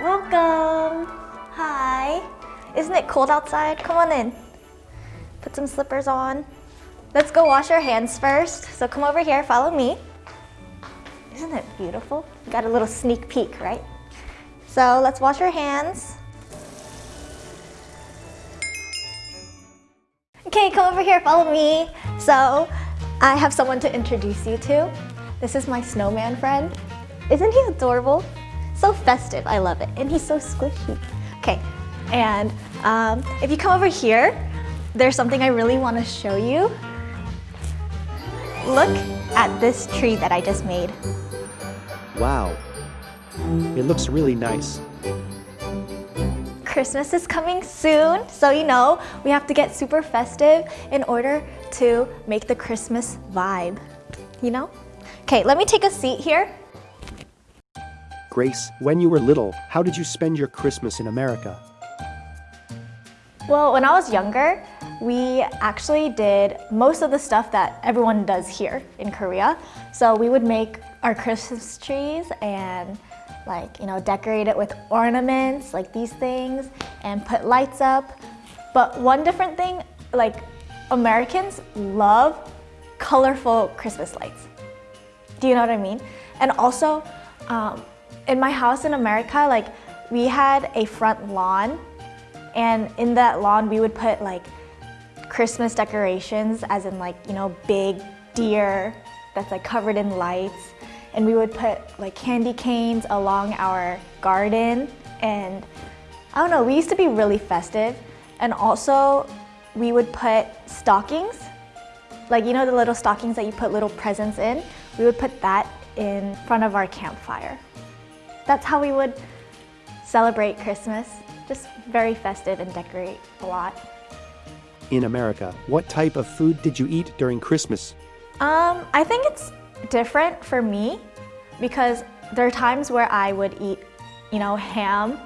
Welcome. Hi. Isn't it cold outside? Come on in. Put some slippers on. Let's go wash our hands first. So come over here, follow me. Isn't it beautiful? got a little sneak peek, right? So let's wash our hands. Okay, come over here, follow me. So I have someone to introduce you to. This is my snowman friend. Isn't he adorable? So festive, I love it. And he's so squishy. Okay, and um, if you come over here, there's something I really want to show you. Look at this tree that I just made. Wow. It looks really nice. Christmas is coming soon, so you know, we have to get super festive in order to make the Christmas vibe, you know? Okay, let me take a seat here. Grace, when you were little, how did you spend your Christmas in America? Well, when I was younger, we actually did most of the stuff that everyone does here in Korea. So we would make our Christmas trees and like, you know, decorate it with ornaments like these things and put lights up. But one different thing, like Americans love colorful Christmas lights. Do you know what I mean? And also, um, in my house in America, like we had a front lawn and in that lawn, we would put like Christmas decorations, as in like, you know, big deer that's like covered in lights. And we would put like candy canes along our garden. And I don't know, we used to be really festive. And also we would put stockings, like you know the little stockings that you put little presents in? We would put that in front of our campfire. That's how we would celebrate Christmas just very festive and decorate a lot. In America, what type of food did you eat during Christmas? Um, I think it's different for me because there are times where I would eat, you know, ham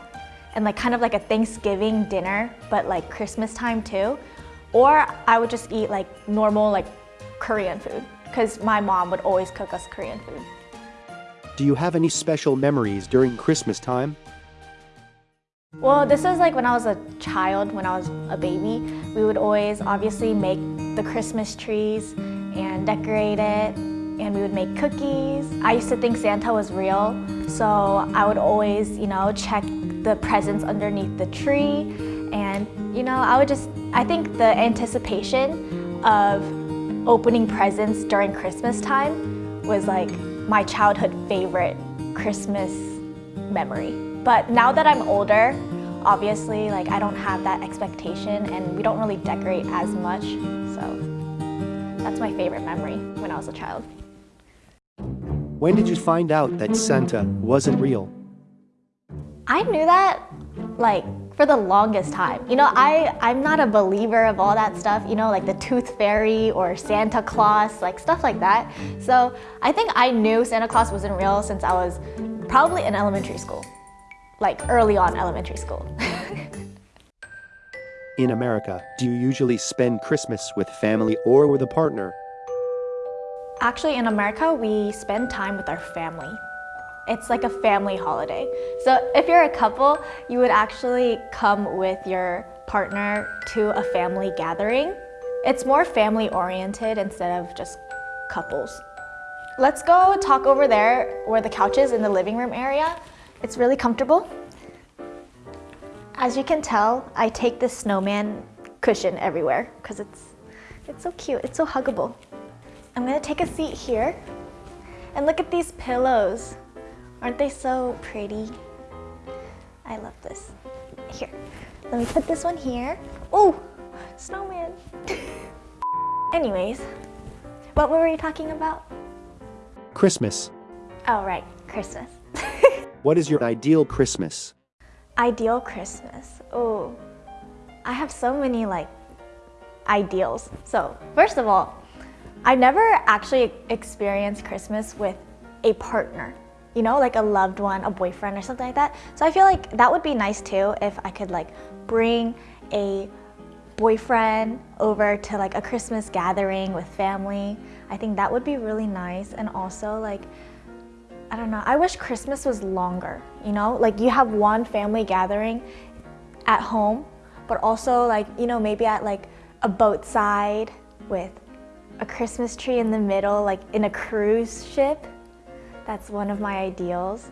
and like kind of like a Thanksgiving dinner, but like Christmas time too. Or I would just eat like normal like Korean food because my mom would always cook us Korean food. Do you have any special memories during Christmas time? Well, this is like when I was a child, when I was a baby. We would always obviously make the Christmas trees and decorate it and we would make cookies. I used to think Santa was real, so I would always, you know, check the presents underneath the tree and, you know, I would just, I think the anticipation of opening presents during Christmas time was like my childhood favorite Christmas memory. But now that I'm older, obviously, like I don't have that expectation and we don't really decorate as much. So that's my favorite memory when I was a child. When did you find out that Santa wasn't real? I knew that like for the longest time. You know, I, I'm not a believer of all that stuff, you know, like the tooth fairy or Santa Claus, like stuff like that. So I think I knew Santa Claus wasn't real since I was probably in elementary school like early on elementary school. In America, do you usually spend Christmas with family or with a partner? Actually, in America, we spend time with our family. It's like a family holiday. So if you're a couple, you would actually come with your partner to a family gathering. It's more family oriented instead of just couples. Let's go talk over there where the couch is in the living room area. It's really comfortable. As you can tell, I take this snowman cushion everywhere because it's, it's so cute, it's so huggable. I'm gonna take a seat here and look at these pillows. Aren't they so pretty? I love this. Here, let me put this one here. Oh, snowman. Anyways, what were we talking about? Christmas. Oh, right, Christmas. What is your ideal Christmas? Ideal Christmas. Oh, I have so many like ideals. So first of all, I never actually experienced Christmas with a partner, you know, like a loved one, a boyfriend or something like that. So I feel like that would be nice too if I could like bring a boyfriend over to like a Christmas gathering with family. I think that would be really nice and also like I don't know. I wish Christmas was longer, you know? Like you have one family gathering at home, but also like, you know, maybe at like a boat side with a Christmas tree in the middle, like in a cruise ship. That's one of my ideals.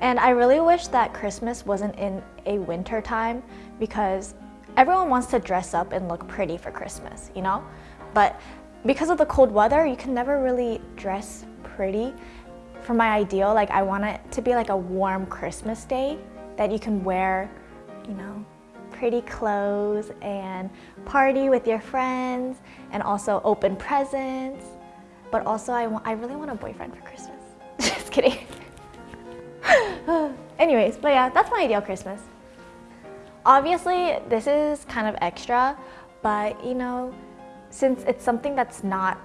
And I really wish that Christmas wasn't in a winter time because everyone wants to dress up and look pretty for Christmas, you know? But because of the cold weather, you can never really dress pretty. For my ideal, like I want it to be like a warm Christmas day that you can wear, you know, pretty clothes and party with your friends and also open presents. But also I, want, I really want a boyfriend for Christmas. Kidding. Anyways, but yeah, that's my ideal Christmas. Obviously, this is kind of extra, but you know, since it's something that's not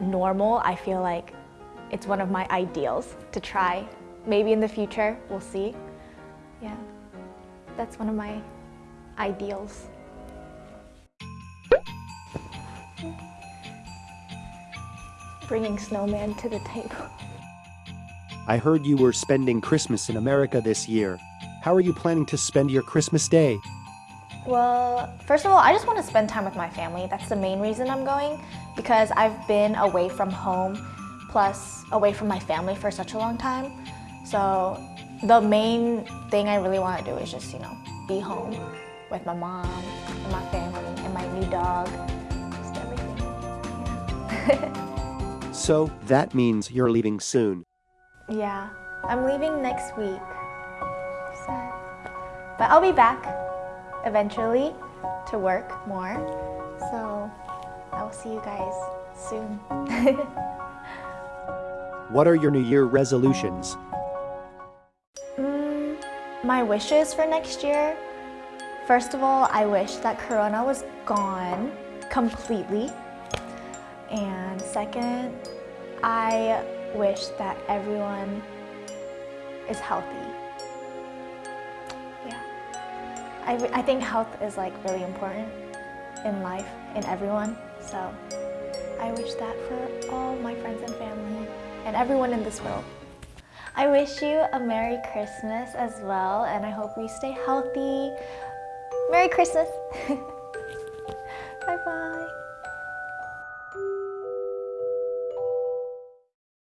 normal, I feel like it's one of my ideals to try. Maybe in the future, we'll see. Yeah, that's one of my ideals. Bringing snowman to the table. I heard you were spending Christmas in America this year. How are you planning to spend your Christmas day? Well, first of all, I just want to spend time with my family. That's the main reason I'm going because I've been away from home plus away from my family for such a long time. So the main thing I really want to do is just, you know, be home with my mom and my family and my new dog, just everything. Yeah. So that means you're leaving soon. Yeah, I'm leaving next week. Sad. But I'll be back eventually to work more. So I will see you guys soon. What are your New Year resolutions? Mm, my wishes for next year. First of all, I wish that Corona was gone completely. And second, I wish that everyone is healthy. Yeah. I, I think health is like really important in life, in everyone. So I wish that for all my friends and family and everyone in this world. I wish you a Merry Christmas as well, and I hope you stay healthy. Merry Christmas! bye bye.